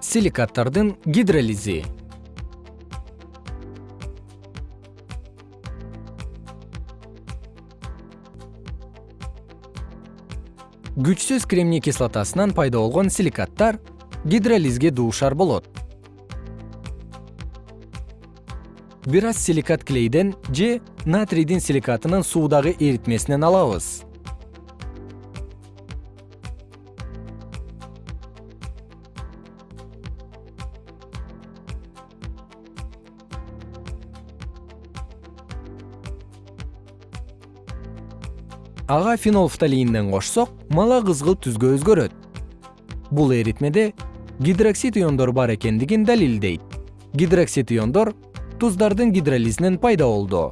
силикаттардын гидролизи. Күчсүз кремний кислотасынан пайда болгон силикаттар гидролизге дуушар болот. Бир аз силикат клейден же натрийдин силикатынын суудагы эритмесинен алабыз ага фенолфталиинден кошсок мала кызгылт түскө өзгөрөт. Бул эритмеде гидроксид иондор бар экендигин далилдейт. Гидроксид иондор туздардын гидролизинен пайда болду